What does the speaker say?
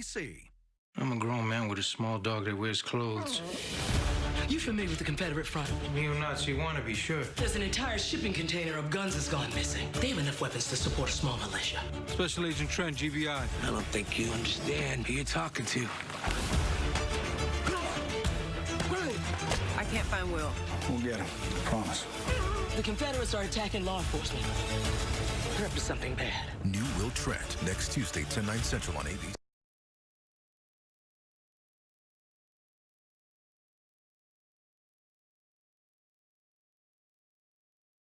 FCC. I'm a grown man with a small dog that wears clothes. You familiar with the Confederate front? Neo-Nazi wannabe, sure. There's an entire shipping container of guns that's gone missing. They have enough weapons to support a small militia. Special Agent Trent, GBI. I don't think you understand who you're talking to. I can't find Will. We'll get him. Promise. The Confederates are attacking law enforcement. They're up to something bad. New Will Trent, next Tuesday, 10, 9 central on ABC.